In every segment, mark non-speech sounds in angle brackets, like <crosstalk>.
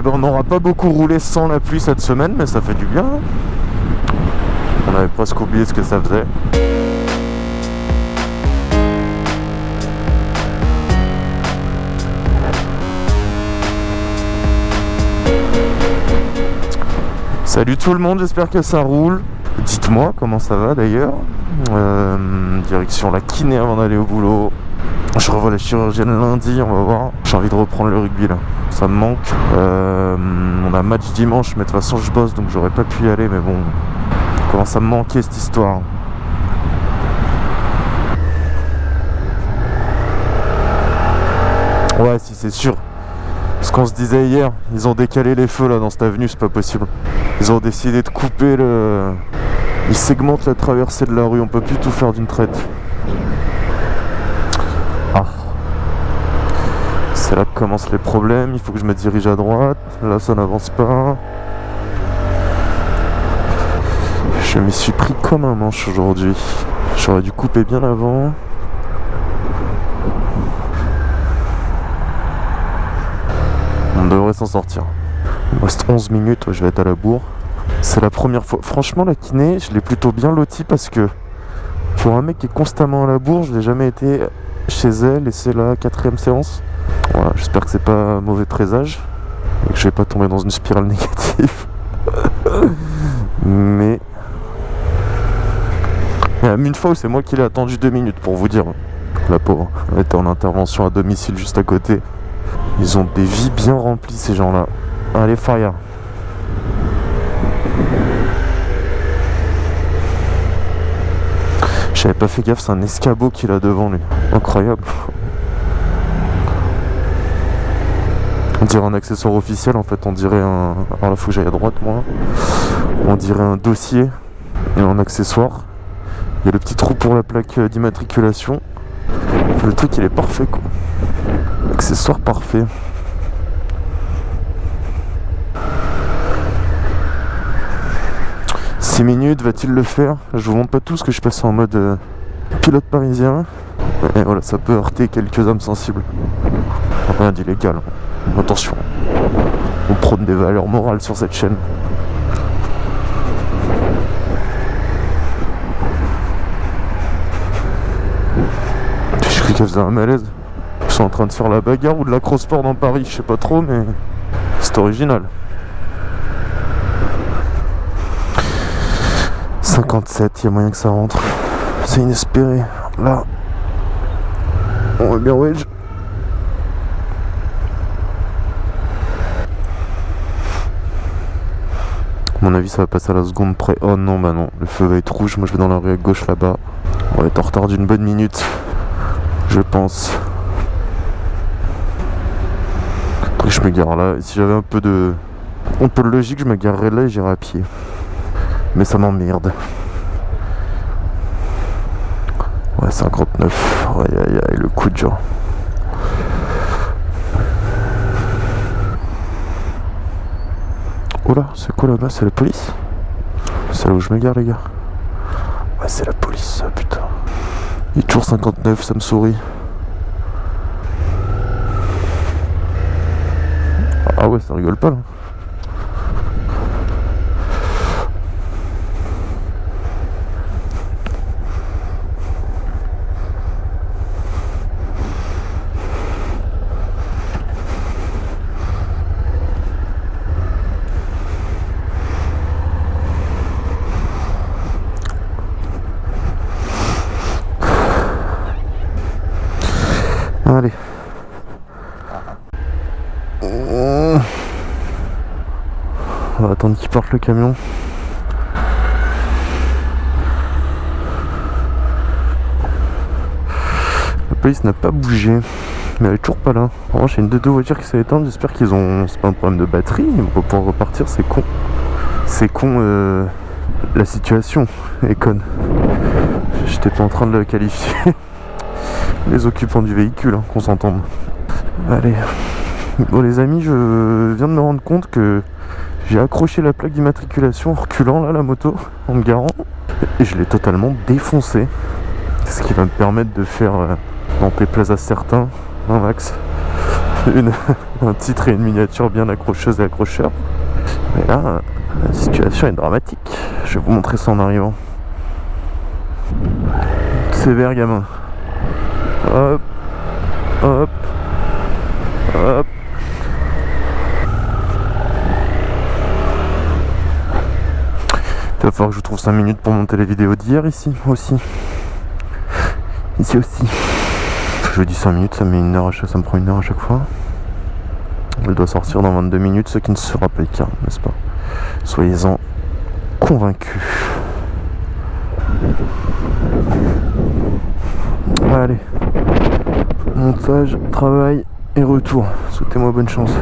Et ben on n'aura pas beaucoup roulé sans la pluie cette semaine, mais ça fait du bien. On avait presque oublié ce que ça faisait. Salut tout le monde, j'espère que ça roule. Dites-moi comment ça va d'ailleurs. Euh, direction la kiné avant d'aller au boulot. Je revois la chirurgienne lundi, on va voir. J'ai envie de reprendre le rugby là, ça me manque. Euh, on a match dimanche, mais de toute façon je bosse donc j'aurais pas pu y aller. Mais bon, comment ça me manquait cette histoire. Ouais, si c'est sûr. Ce qu'on se disait hier, ils ont décalé les feux là dans cette avenue, c'est pas possible. Ils ont décidé de couper le... Ils segmentent la traversée de la rue, on peut plus tout faire d'une traite. C'est là que commencent les problèmes, il faut que je me dirige à droite. Là ça n'avance pas. Je m'y suis pris comme un manche aujourd'hui. J'aurais dû couper bien avant. On devrait s'en sortir. Il me reste 11 minutes, je vais être à la bourre. C'est la première fois. Franchement, la kiné, je l'ai plutôt bien loti parce que pour un mec qui est constamment à la bourre, je n'ai jamais été chez elle et c'est la quatrième séance. Voilà, j'espère que c'est pas un mauvais présage et que je vais pas tomber dans une spirale <laughs> négative. Mais y a une fois c'est moi qui l'ai attendu deux minutes pour vous dire. La pauvre, elle était en intervention à domicile juste à côté. Ils ont des vies bien remplies ces gens-là. Allez Faria. J'avais pas fait gaffe, c'est un escabeau qu'il a devant lui. Incroyable. On dirait un accessoire officiel en fait, on dirait un... Alors là faut que j'aille à droite moi. On dirait un dossier et un accessoire. Il y a le petit trou pour la plaque d'immatriculation. Le truc il est parfait quoi. Accessoire parfait. 6 minutes, va-t-il le faire? Je vous montre pas tout ce que je passe en mode euh, pilote parisien. Et voilà, ça peut heurter quelques âmes sensibles. Rien d'illégal. Attention, on prône des valeurs morales sur cette chaîne. J'ai cru qu'elle faisait un malaise. Ils sont en train de faire la bagarre ou de la cross-sport dans Paris, je sais pas trop, mais c'est original. 57, il y a moyen que ça rentre. C'est inespéré. Là, on va bien wedge. Mon avis, ça va passer à la seconde près. Oh non, bah non, le feu va être rouge. Moi, je vais dans la rue à gauche là-bas. On va être en retard d'une bonne minute, je pense. Après, je me gare là. si j'avais un peu de, un peu de logique, je me garerais là et j'irais à pied. Mais ça m'emmerde. Ouais, 59. Aïe aïe aïe, le coup de genre. C'est quoi là-bas C'est la police C'est là où je me gare, les gars. Ouais, c'est la police, putain. Il est toujours 59, ça me sourit. Ah ouais, ça rigole pas là. Allez. On va attendre qu'il parte le camion. La police n'a pas bougé, mais elle est toujours pas là. En revanche, il y a une de deux voitures qui s'est éteinte. J'espère qu'ils ont. C'est pas un problème de batterie. Ils vont pouvoir repartir. C'est con. C'est con. Euh... La situation est conne. J'étais pas en train de le qualifier. <laughs> les occupants du véhicule, hein, qu'on s'entende. Allez. Bon les amis, je viens de me rendre compte que j'ai accroché la plaque d'immatriculation en reculant là la moto, en me garant, et je l'ai totalement défoncé. Ce qui va me permettre de faire euh, dans plaza certains un max. une, <laughs> un titre et une miniature bien accrocheuse et accrocheur. Mais là, la situation est dramatique. Je vais vous montrer ça en arrivant. Sévère gamin. Hop, hop. Que je trouve 5 minutes pour monter les vidéos d'hier ici aussi. Ici aussi. Je dis 5 minutes, ça, met une heure à chaque, ça me prend une heure à chaque fois. Elle doit sortir dans 22 minutes, ce qui ne sera pas le cas, n'est-ce pas? Soyez-en convaincus. Allez. Montage, travail et retour. Souhaitez-moi bonne chance.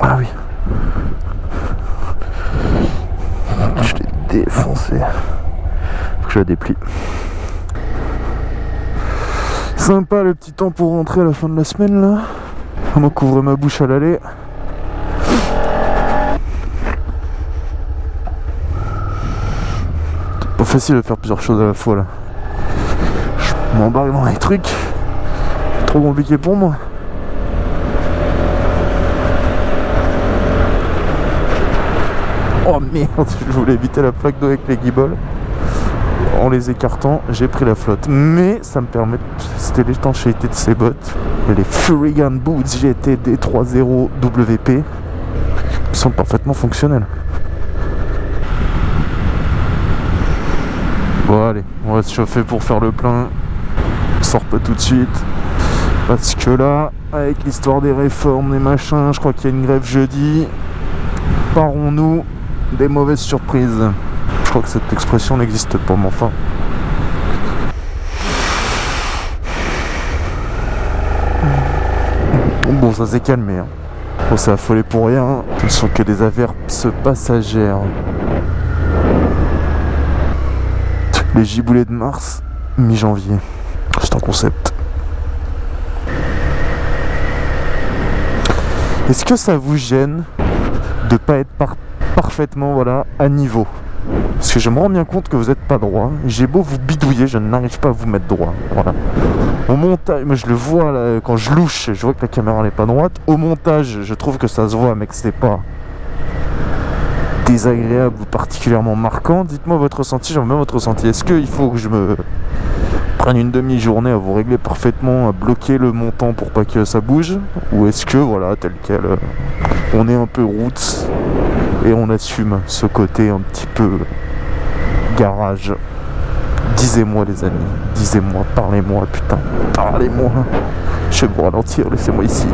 Ah oui. Je l'ai défoncé. Que je la déplie. Sympa le petit temps pour rentrer à la fin de la semaine là. On va couvrir ma bouche à l'aller. Pas facile de faire plusieurs choses à la fois là. Je m'embarque dans les trucs. Trop compliqué pour moi. <laughs> Oh merde, je voulais éviter la plaque d'eau avec les guibolles. En les écartant, j'ai pris la flotte. Mais ça me permet, c'était l'étanchéité de ces bottes. Les Furigan Boots GT D30 WP sont parfaitement fonctionnels. Bon allez, on va se chauffer pour faire le plein. On sort pas tout de suite. Parce que là, avec l'histoire des réformes, des machins, je crois qu'il y a une grève jeudi. Parons-nous des mauvaises surprises. Je crois que cette expression n'existe pas, mais enfin. Bon, ça s'est calmé. Hein. Bon, c'est affolé pour rien. Ce ne sont que des averses passagères. Les giboulées de mars, mi-janvier. C'est un concept. Est-ce que ça vous gêne de pas être par parfaitement voilà, à niveau. Parce que je me rends bien compte que vous n'êtes pas droit. J'ai beau vous bidouiller, je n'arrive pas à vous mettre droit. Voilà. Au montage, je le vois quand je louche, je vois que la caméra n'est pas droite. Au montage, je trouve que ça se voit, mais que c'est pas désagréable ou particulièrement marquant. Dites-moi votre ressenti, j'aimerais bien votre ressenti. Est-ce qu'il faut que je me prenne une demi-journée à vous régler parfaitement, à bloquer le montant pour pas que ça bouge? Ou est-ce que, voilà, tel quel, euh, on est un peu roots? Et on assume ce côté un petit peu garage. Disez-moi les amis, disez-moi, parlez-moi, putain, parlez-moi. Je vais vous ralentir, laissez-moi ici.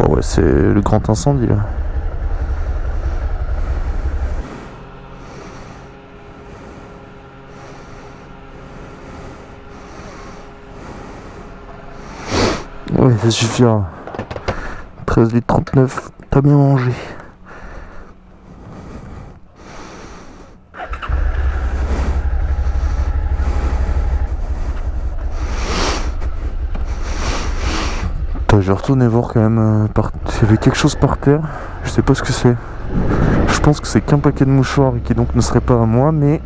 Oh ouais, c'est le grand incendie là. Oui, ça suffira. 13 litres 39, t'as bien mangé. je vais retourner voir quand même euh, par... s'il y avait quelque chose par terre. Je sais pas ce que c'est. Je pense que c'est qu'un paquet de mouchoirs et qui donc ne serait pas à moi, mais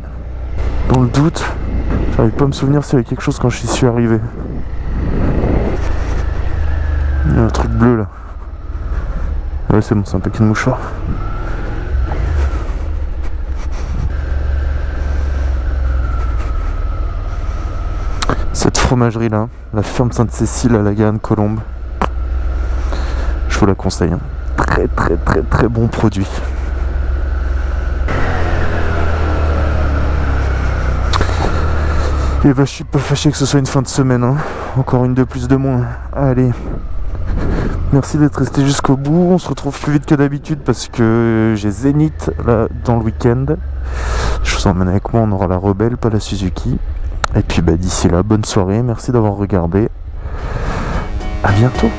dans le doute, j'arrive pas à me souvenir s'il y avait quelque chose quand je suis arrivé. Il y a un truc bleu là. Ouais, c'est bon, c'est un paquet de mouchoirs. Cette fromagerie là, la ferme Sainte-Cécile à la Garenne Colombe, je vous la conseille. Hein. Très très très très bon produit. Et bah je suis pas fâché que ce soit une fin de semaine. Hein. Encore une de plus de moins. Allez. Merci d'être resté jusqu'au bout. On se retrouve plus vite que d'habitude parce que j'ai Zénith là dans le week-end. Je vous emmène avec moi, on aura la Rebelle, pas la Suzuki. Et puis bah, d'ici là, bonne soirée. Merci d'avoir regardé. À bientôt.